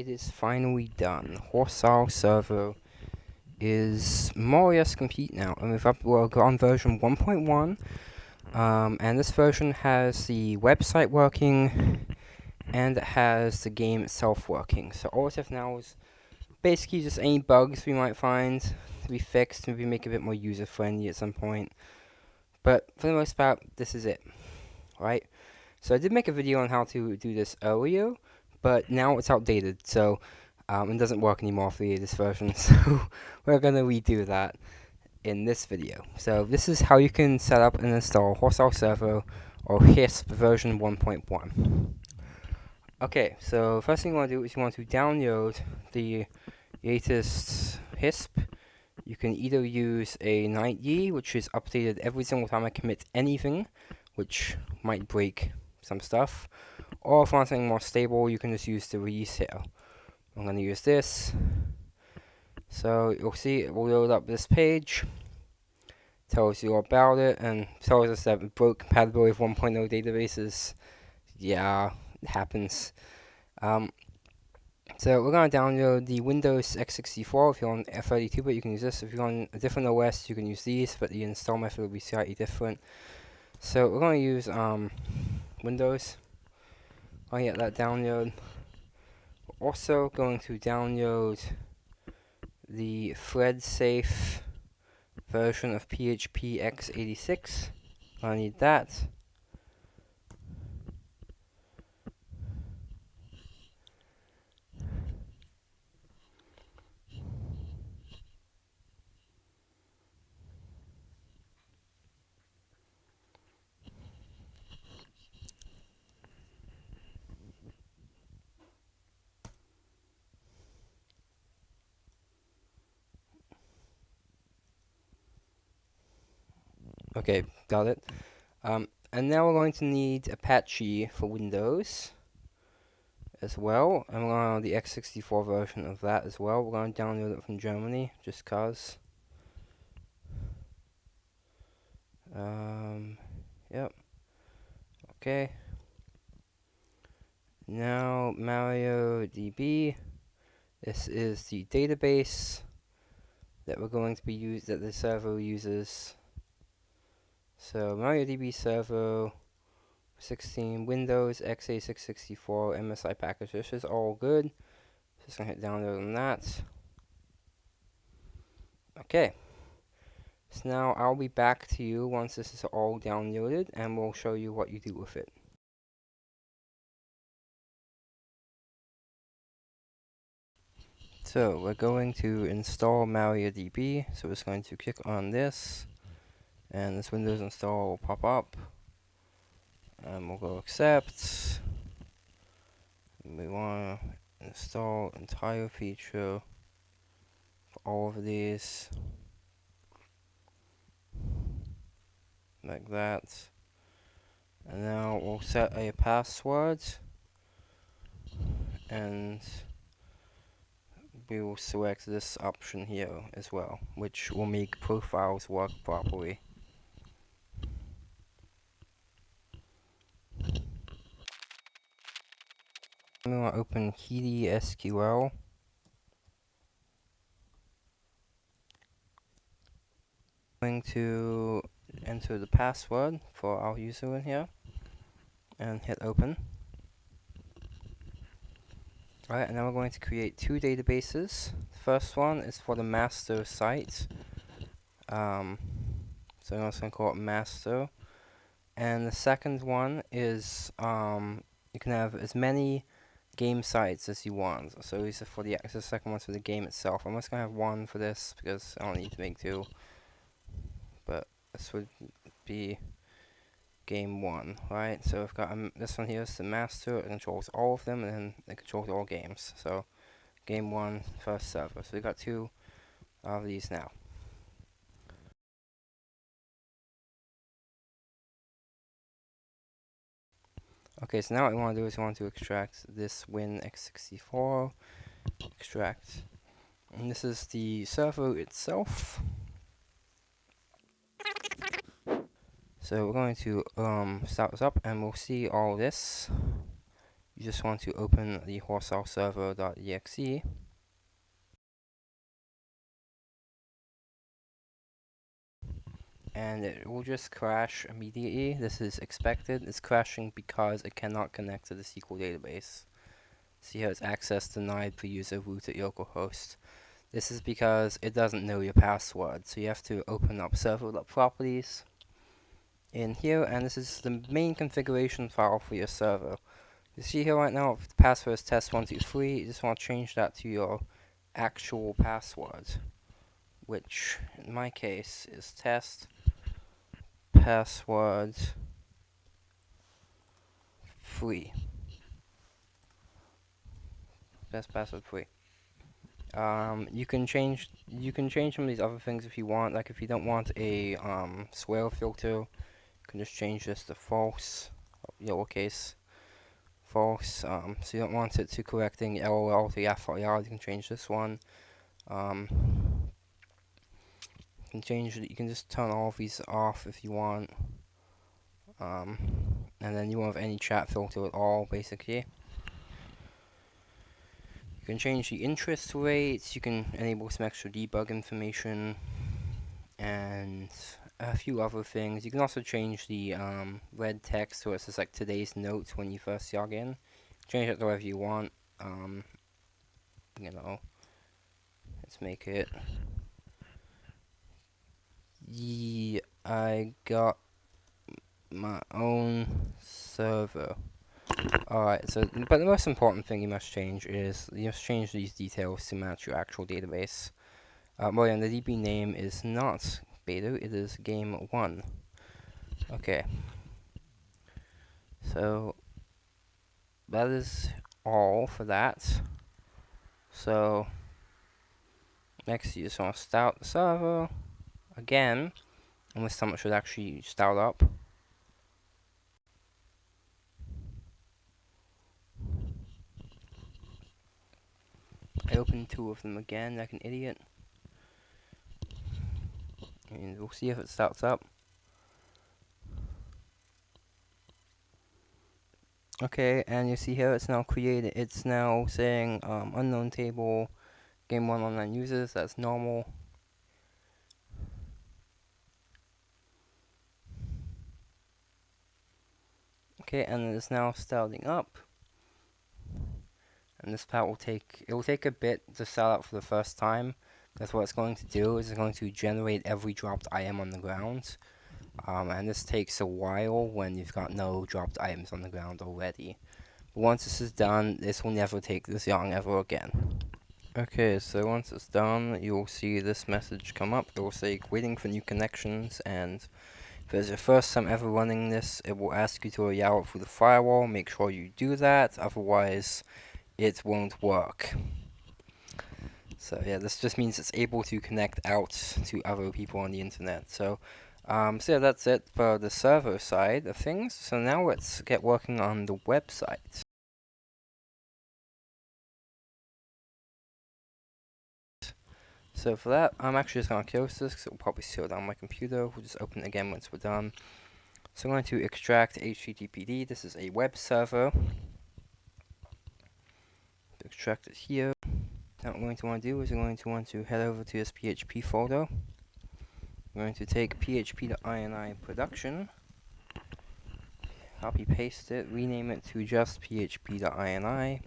it is finally done. Horse Isle Server is more or less complete now, and we've up, we're on version 1.1, um, and this version has the website working, and it has the game itself working. So all we have now is basically just any bugs we might find to be fixed, maybe make it a bit more user-friendly at some point. But for the most part, this is it, right? So I did make a video on how to do this earlier, but now it's outdated, so um, it doesn't work anymore for the latest version, so we're going to redo that in this video. So this is how you can set up and install Horse Isle Server or HISP version 1.1. Okay, so first thing you want to do is you want to download the latest HISP. You can either use a 9e, which is updated every single time I commit anything, which might break some stuff, or if you want something more stable, you can just use the resale. I'm going to use this. So you'll see it will load up this page. Tells you about it and tells us that it broke compatibility with 1.0 databases. Yeah, it happens. Um, so we're going to download the Windows x64. If you're on F32, but you can use this. If you're on a different OS, you can use these, but the install method will be slightly different. So we're going to use um, Windows. I'll get that download. We're also going to download the thread safe version of PHP x86. I need that. Okay, got it. Um, and now we're going to need Apache for Windows as well. And we're on the x64 version of that as well. We're going to download it from Germany, just cause. Um, yep. Okay. Now, MariaDB. This is the database that we're going to be used that the server uses so MariaDB Server 16 Windows x86-64, MSI package. This is all good. Just gonna hit download on that. Okay. So now I'll be back to you once this is all downloaded and we'll show you what you do with it. So we're going to install MariaDB. So we're just going to click on this and this Windows install will pop up. And we'll go accept. We want to install entire feature for all of these. Like that. And now we'll set a password. And we will select this option here as well which will make profiles work properly I'm going to open HeidiSQL. going to enter the password for our user in here and hit open. Alright, and now we're going to create two databases. The first one is for the master site. Um, so I'm just going to call it master. And the second one is um, you can have as many game sites as you want. So these are for the, the second one's for the game itself. I'm just going to have one for this because I don't need to make two. But this would be game one, right? So I've got um, this one here is the master. It controls all of them and then it controls all games. So game one, first server. So we've got two of these now. Okay, so now what we want to do is we want to extract this Win x64, extract, and this is the servo itself. So we're going to um, start this up and we'll see all this. You just want to open the HorseIsleServer.exe and it will just crash immediately. This is expected. It's crashing because it cannot connect to the SQL database. See how it's access denied per user root at localhost. This is because it doesn't know your password, so you have to open up server.properties in here, and this is the main configuration file for your server. You see here right now, the password is test123, you just want to change that to your actual password, which in my case is test password free. Best password free. Um, you can change you can change some of these other things if you want. Like if you don't want a um, swear filter, you can just change this to false, lowercase, false. Um, so you don't want it to correcting LOL to FOL. You can change this one. Um, can change. You can just turn all of these off if you want. Um, and then you won't have any chat filter at all, basically. You can change the interest rates, you can enable some extra debug information, and a few other things. You can also change the um, red text so it says like today's notes when you first log in. Change it to whatever you want. Um, you know, let's make it. Yeah, I got my own server. Alright, so, but the most important thing you must change is, you must change these details to match your actual database. Uh, well, and the DB name is not beta, it is game 1. Okay. So, that is all for that. So, next you just want to start the server again, and this time it should actually start up. I opened two of them again like an idiot. And we'll see if it starts up. Okay, and you see here it's now created, it's now saying um, unknown table, game 1 online users, that's normal. Okay, and it's now starting up. And this part will take it will take a bit to start up for the first time That's what it's going to do is it's going to generate every dropped item on the ground. Um, and this takes a while when you've got no dropped items on the ground already. But once this is done this will never take this long ever again. Okay so once it's done you'll see this message come up. It will say waiting for new connections and if it's your first time ever running this it will ask you to allow it through the firewall make sure you do that otherwise it won't work. So yeah, this just means it's able to connect out to other people on the internet. So, um, so yeah, that's it for the server side of things. So now let's get working on the website. So for that, I'm actually just going to close this because it will probably slow down my computer. We'll just open it again once we're done. So I'm going to extract HTTPD. This is a web server extract it here. Now what we're going to want to do is we're going to want to head over to this PHP folder. We're going to take php.ini production, copy paste it, rename it to just php.ini.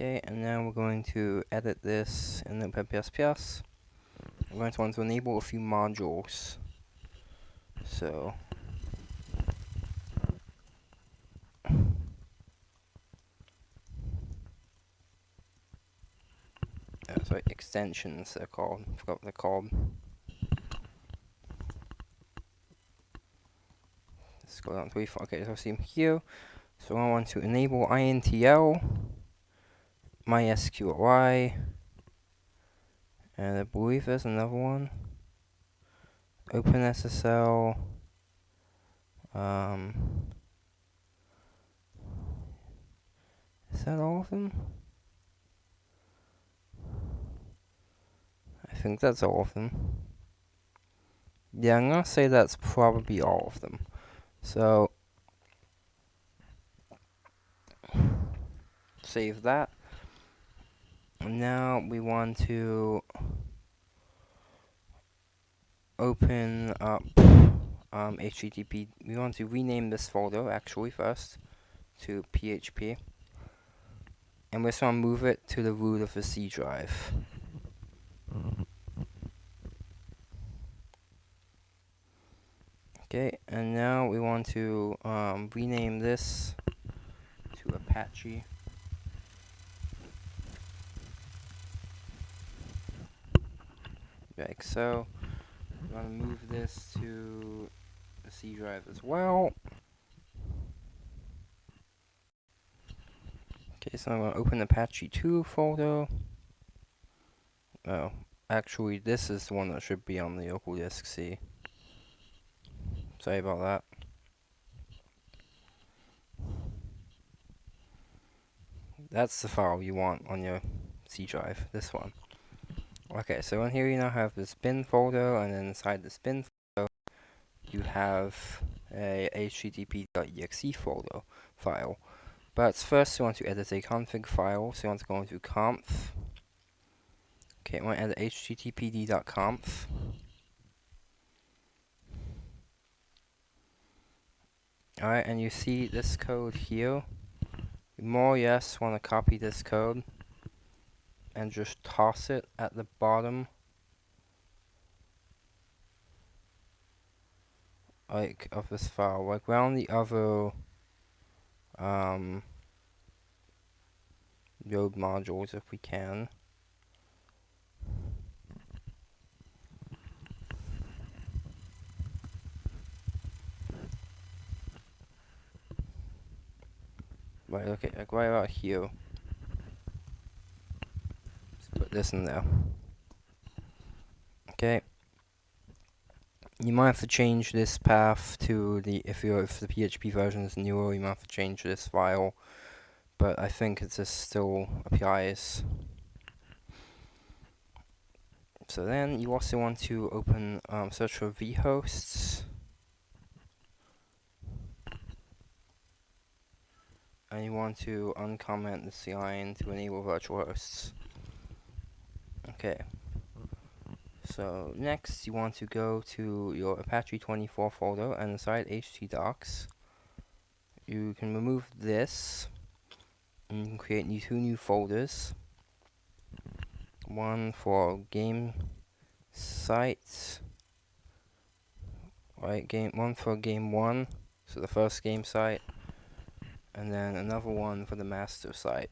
Okay, and now we're going to edit this in Notepad++. We're going to want to enable a few modules. So, uh, sorry, extensions they're called. I forgot what they're called. Let's go down to four. Okay, so see here. So I want to enable INTL, MySQLi, and I believe there's another one. OpenSSL. Um, is that all of them? I think that's all of them. Yeah, I'm gonna say that's probably all of them. So, save that. Now we want to open up um, HTTP. We want to rename this folder actually first to PHP. And we're just going to move it to the root of the C drive. Okay, and now we want to um, rename this to Apache. Like so. I'm going to move this to the C drive as well. Okay, so I'm going to open the Apache 2 folder. Oh, actually this is the one that should be on the local disk C. Sorry about that. That's the file you want on your C drive, this one. Okay, so in here you now have the spin folder, and then inside the spin folder, you have a http.exe folder file. But first you want to edit a config file, so you want to go into conf. Okay, I want to edit httpd.conf. Alright, and you see this code here. More or less want to copy this code and just toss it at the bottom. Like, of this file. Like, around the other, um, node modules if we can. Right, okay, like right about here. In there. Okay. You might have to change this path to the if you if the PHP version is newer, you might have to change this file. But I think it just still applies. So then you also want to open um, search for vhosts. and you want to uncomment this line to enable virtual hosts. Okay. So next you want to go to your Apache 24 folder and inside htdocs you can remove this and you can create new two new folders. One for game sites right game one for game one so the first game site and then another one for the master site.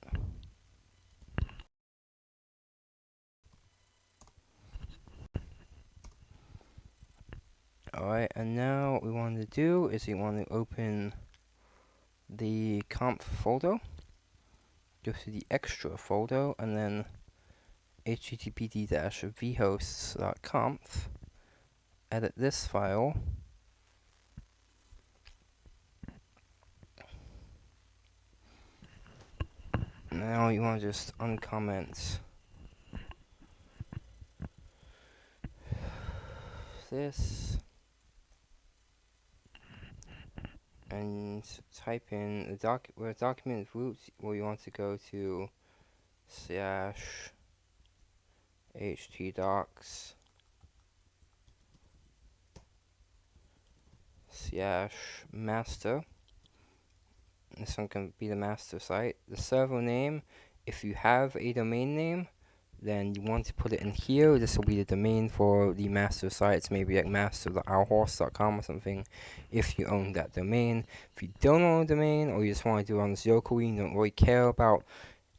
Alright, and now what we want to do is we want to open the conf folder, go to the extra folder, and then httpd-vhosts.conf, edit this file, now you want to just uncomment this and type in the doc where document root where you want to go to slash htdocs slash master this one can be the master site. The server name, if you have a domain name, then you want to put it in here. This will be the domain for the master sites, maybe like master.ourhorse.com or something, if you own that domain. If you don't own a domain, or you just want to do it on this locally, you don't really care about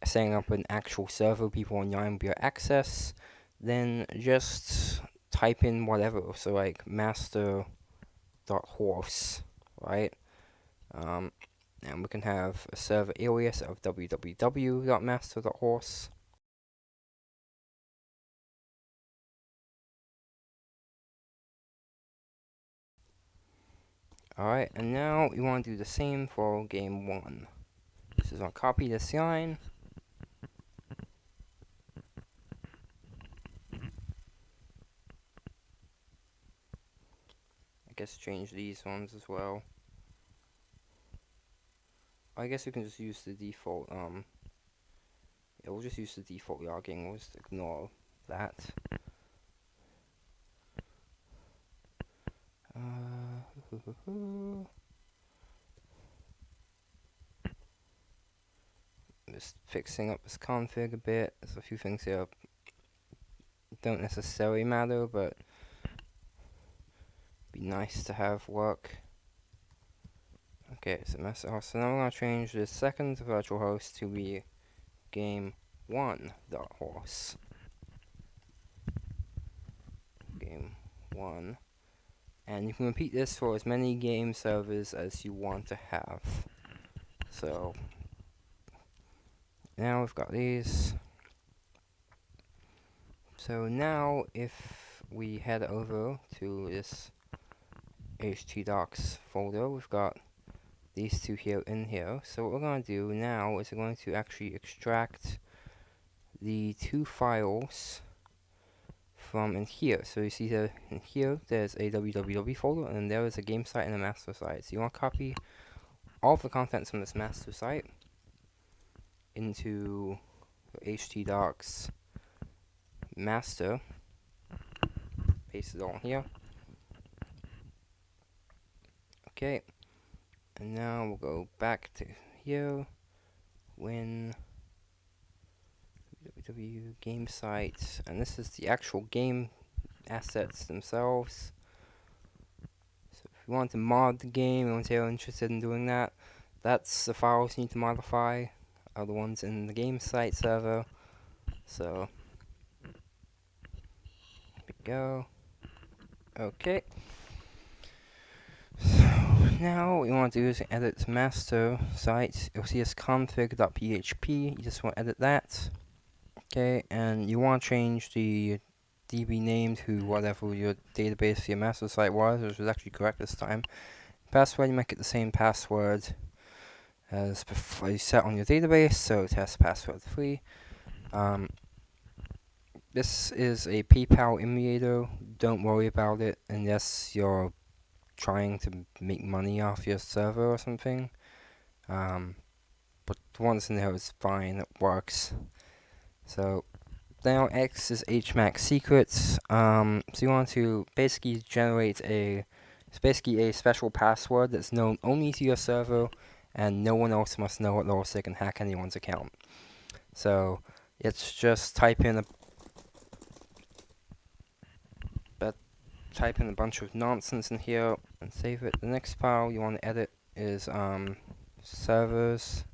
setting up an actual server people online will be access, then just type in whatever. So like master.horse, right? Um, and we can have a server alias of www.master.horse. Alright, and now we want to do the same for game 1. This is I'll copy this line. I guess change these ones as well. I guess we can just use the default um, Yeah, we'll just use the default logging. We'll just ignore that. Just fixing up this config a bit. There's a few things here don't necessarily matter, but be nice to have work. Okay, so. So now we're gonna change the second virtual host to be game one dot horse. Game one. And you can repeat this for as many game servers as you want to have. So now we've got these. So now if we head over to this htdocs folder, we've got these two here in here. So what we're going to do now is we're going to actually extract the two files from in here. So you see that in here there's a www folder and there is a game site and a master site. So you want to copy all the contents from this master site into htdocs master. Paste it all here. Okay. And now we'll go back to here. Win www game sites and this is the actual game assets themselves. So if you want to mod the game, and you're oh, interested in doing that, that's the files you need to modify are the ones in the game site server. So here we go. Okay. So now what we want to do is edit master site. You'll see this config.php. You just want to edit that. Okay, and you want to change the DB name to whatever your database your master site was, which was actually correct this time. Password, you make it the same password as before you set on your database, so test password 3. Um, this is a PayPal emulator. Don't worry about it unless you're trying to make money off your server or something. Um, but the ones in it's fine. It works. So now X is HMAC secrets. Um, so you want to basically generate a it's basically a special password that's known only to your server and no one else must know it or they can hack anyone's account. So it's just type in a but type in a bunch of nonsense in here and save it. The next file you want to edit is um, servers.php.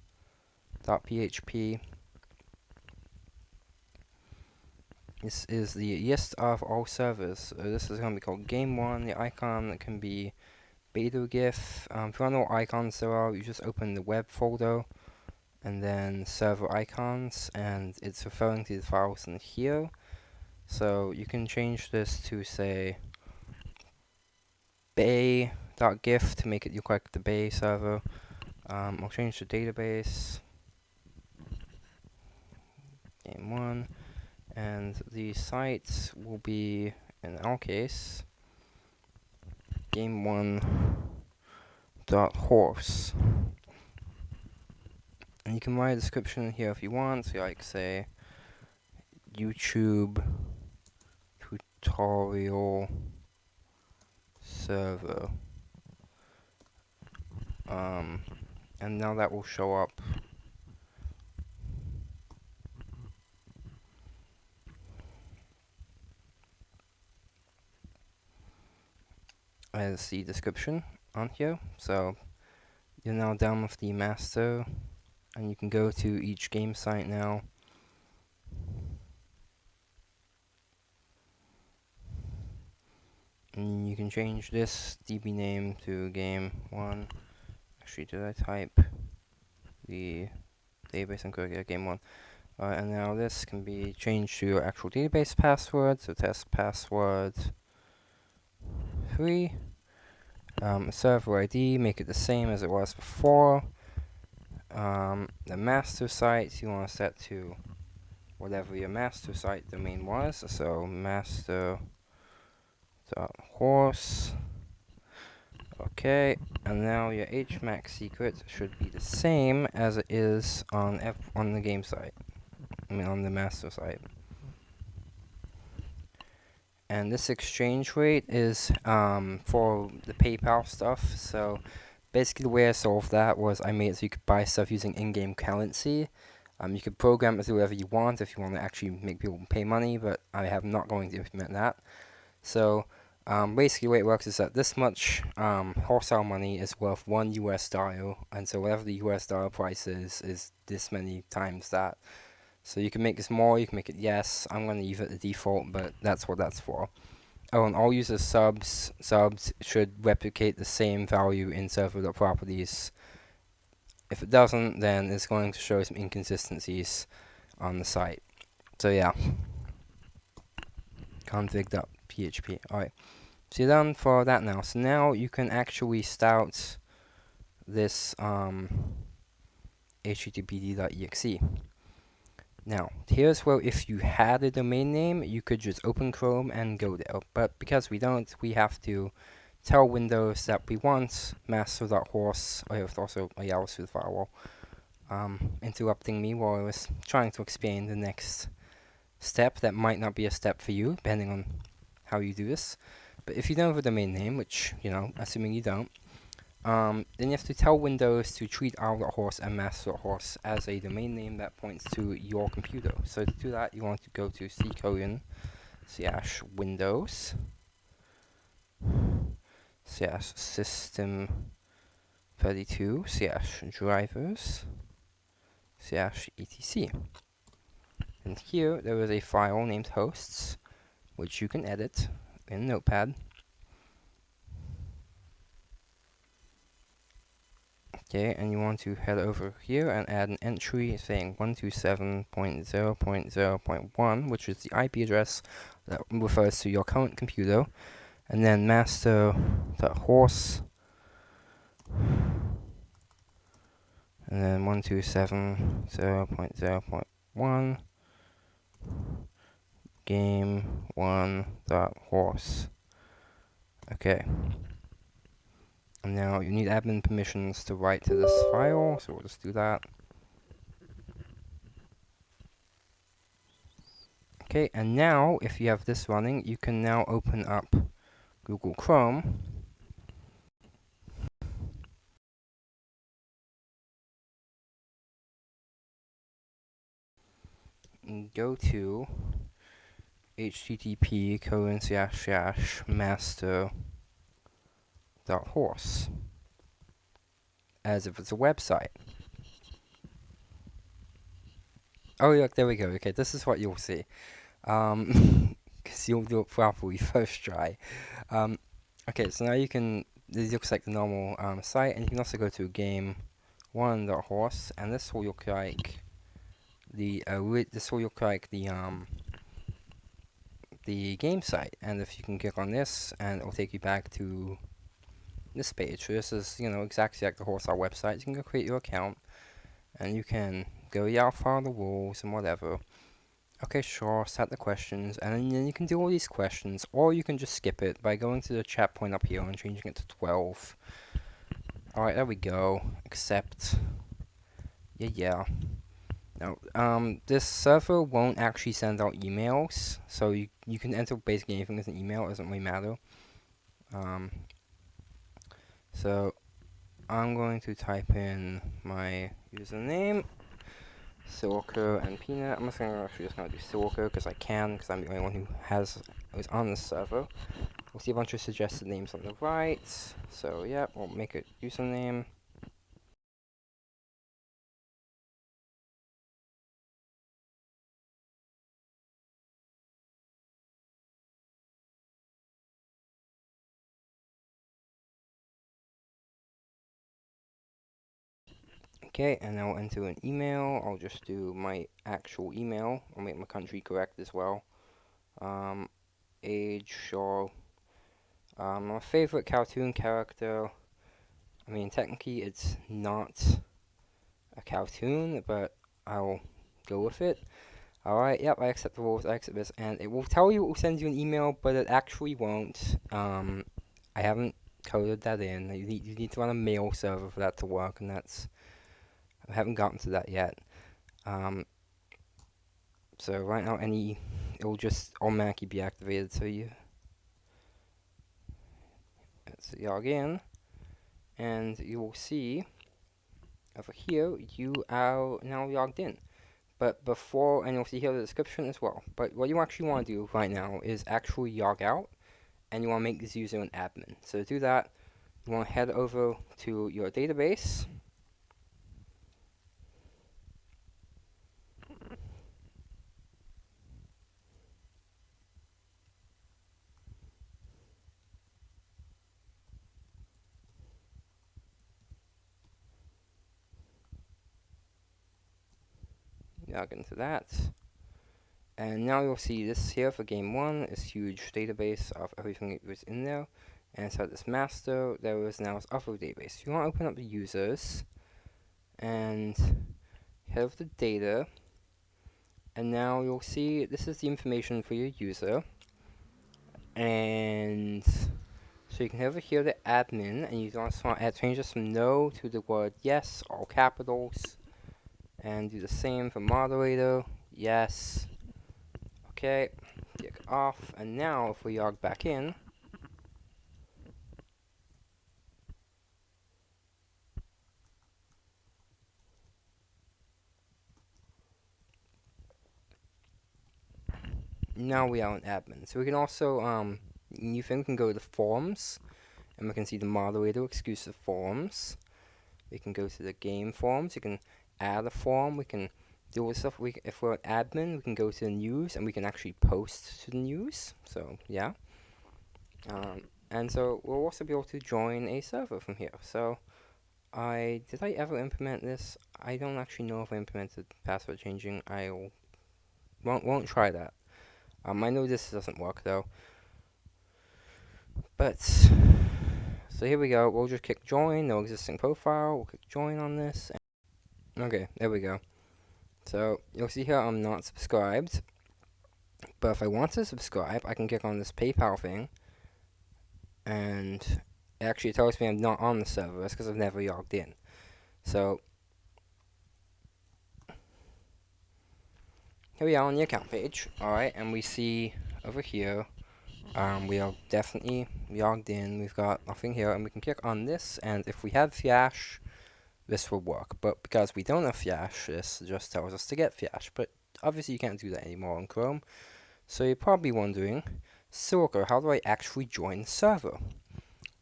This is the list of all servers. So this is going to be called game1. The icon can be beta gif. Um, if you want to know what icons there are, you just open the web folder and then server icons and it's referring to the files in here. So you can change this to say bay.gif to make it look like the bay server. Um, I'll change the database. Game one. And the site will be, in our case, game one dot horse. And you can write a description here if you want, so like say YouTube tutorial server. Um, and now that will show up as the description on here. So you're now down with the master and you can go to each game site now And you can change this DB name to game one. Actually, did I type the database and correct? Yeah, game one. Uh, and now this can be changed to your actual database password. So test password three. Um, server ID, make it the same as it was before. Um, the master site you want to set to whatever your master site domain was. So master horse. Okay, and now your HMAC secret should be the same as it is on F on the game site. I mean on the master site. And this exchange rate is um, for the PayPal stuff. So basically the way I solved that was I made it so you could buy stuff using in-game currency. Um, you could program it to whatever you want if you want to actually make people pay money, but I have not going to implement that. So um, basically, the way it works is that this much um, wholesale money is worth one US dollar, and so whatever the US dollar price is, is this many times that. So you can make this more, you can make it yes. I'm going to leave it the default, but that's what that's for. Oh, and all user subs subs should replicate the same value in server.properties. If it doesn't, then it's going to show some inconsistencies on the site. So yeah, config.php. Alright. So you're done for that now. So now you can actually start this um, httpd.exe. Now, here's where if you had a domain name, you could just open Chrome and go there. But because we don't, we have to tell Windows that we want master.horse, or also a Yahoo the firewall, um, interrupting me while I was trying to explain the next step that might not be a step for you, depending on how you do this. But if you don't have a domain name, which, you know, assuming you don't, um, then you have to tell Windows to treat our.horse and master.horse as a domain name that points to your computer. So to do that, you want to go to c colon slash windows slash system 32 slash drivers slash etc. And here there is a file named hosts, which you can edit in Notepad. Okay, and you want to head over here and add an entry saying 127.0.0.1, which is the IP address that refers to your current computer, and then master.horse, and then 127.0.0.1 game one horse. Okay. Now you need admin permissions to write to this file, so we'll just do that. Okay, and now if you have this running, you can now open up Google Chrome. Go to http colon slash slash master dot horse as if it's a website. Oh, look, there we go. Okay, this is what you'll see. Um, because you'll do it properly first try. Um, okay, so now you can, this looks like the normal um, site, and you can also go to game one dot horse, and this will look like the, uh, this will look like the, um, the game site and if you can click on this and it will take you back to this page so this is you know exactly like the Horse Isle website. You can go create your account and you can go yeah follow the rules and whatever. Okay sure set the questions and then you can do all these questions or you can just skip it by going to the chat point up here and changing it to 12 alright there we go. Accept. Yeah yeah. Now, um, this server won't actually send out emails, so you, you can enter basically anything as an email, it doesn't really matter. Um, so, I'm going to type in my username, SilicaAndPina. I'm just to actually just to do Silica because I can, because I'm the only one who has who's on this server. We'll see a bunch of suggested names on the right. So, yeah, we'll make a username. Okay, and I'll enter an email. I'll just do my actual email. I'll make my country correct as well. Um, age, sure. Um, my favorite cartoon character. I mean, technically it's not a cartoon, but I'll go with it. Alright, yep, I accept the rules, I accept this, and it will tell you it will send you an email, but it actually won't. Um, I haven't coded that in. You need, you need to run a mail server for that to work, and that's I haven't gotten to that yet. Um, So right now, any it will just automatically be activated. So you let's log in, and you will see over here you are now logged in. But before, and you'll see here the description as well. But what you actually want to do right now is actually log out, and you want to make this user an admin. So to do that, you want to head over to your database. Log into that. And now you'll see this here for game one, this huge database of everything that was in there. And inside this master, there is now this other database. You want to open up the users and head over data. And now you'll see this is the information for your user. And so you can head over here to admin and you also want to change this from no to the word yes, all capitals. And do the same for moderator, yes. Okay, click off. And now if we log back in, now we are an admin. So we can also, um, you think we can go to forums, and we can see the moderator exclusive forums. We can go to the game forums. You can add a form, We can do stuff. We, if we're an admin, we can go to the news, and we can actually post to the news. So yeah. Um, and so we'll also be able to join a server from here. So I did I ever implement this? I don't actually know if I implemented password changing. I won't won't try that. Um, I know this doesn't work though. But, so here we go. We'll just click join, no existing profile. We'll click join on this. Okay, there we go. So, you'll see here I'm not subscribed. But if I want to subscribe, I can click on this PayPal thing. And it actually tells me I'm not on the server. That's because I've never logged in. So, here we are on the account page, alright, and we see over here, um, we are definitely logged in, we've got nothing here, and we can click on this, and if we have Flash, this will work, but because we don't have Flash, this just tells us to get Flash, but obviously you can't do that anymore on Chrome, so you're probably wondering, Silica, how do I actually join the server?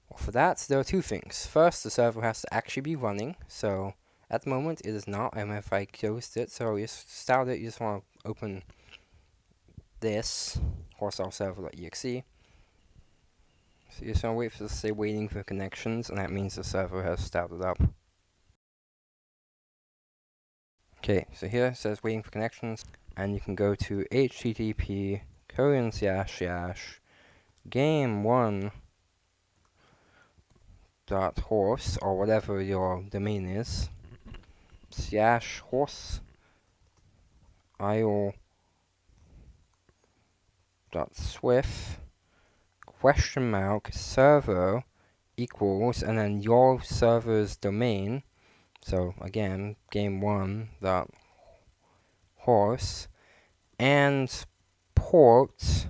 Well, for that, there are two things. First, the server has to actually be running, so at the moment, it is not, and if I closed it, so you start it, you just want to open this, HorseIsleServer.exe. So you just want to wait for say waiting for connections, and that means the server has started up. Okay, so here it says waiting for connections, and you can go to http colon slash slash game one dot horse or whatever your domain is slash horse io dot swift question mark server equals and then your server's domain so again game one dot horse and port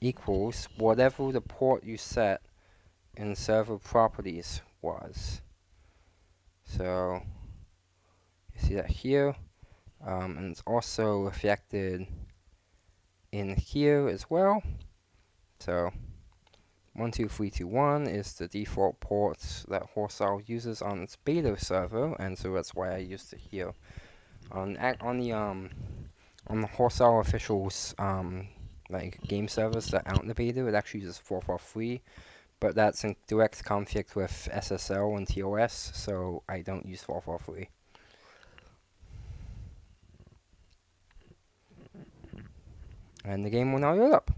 equals whatever the port you set in server properties was so you see that here. Um, and it's also reflected in here as well. So 12321 is the default port that Horse Isle uses on its beta server, and so that's why I used it here. On on the um on the Horse Isle officials um like game servers that in the beta, it actually uses 443, but that's in direct conflict with SSL and TOS, so I don't use 443. And the game will now load up.